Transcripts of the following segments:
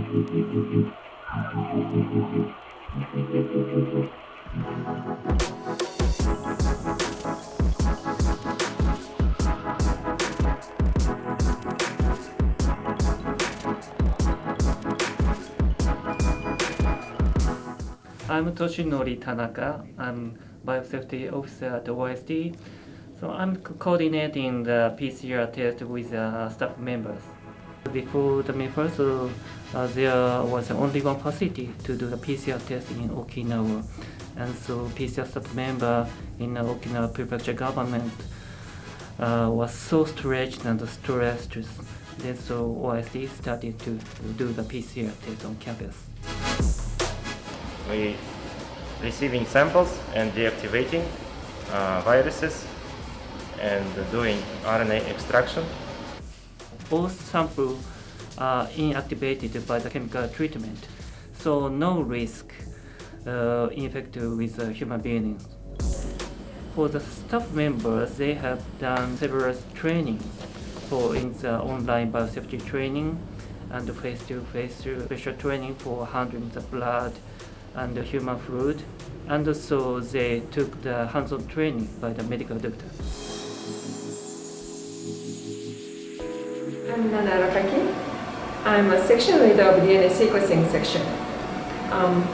I'm Toshinori Tanaka. I'm biosafety officer at the OIST. So I'm coordinating the PCR test with uh, staff members. Before the May 1st, uh, there was only one facility to do the PCR test in Okinawa. And so PCR staff member in the Okinawa prefecture government uh, was so stretched and stressed. Then so OIST started to do the PCR test on campus. we receiving samples and deactivating uh, viruses and doing RNA extraction. Both samples are inactivated by the chemical treatment, so no risk uh, infected with human beings. For the staff members, they have done several trainings for in the online biosafety training and face-to-face -face special training for handling the blood and the human fluid, and also they took the hands-on training by the medical doctor. I'm Nana Arakaki. I'm a section leader of DNA sequencing section. Um,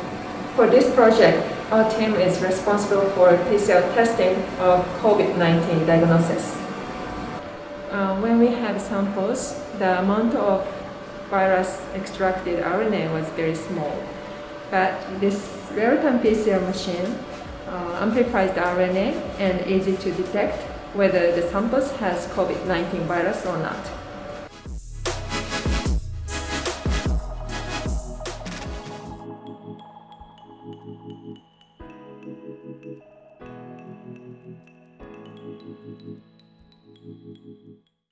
for this project, our team is responsible for PCR testing of COVID-19 diagnosis. Uh, when we have samples, the amount of virus extracted RNA was very small. But this real-time PCR machine uh, amplifies the RNA and easy to detect whether the samples has COVID-19 virus or not.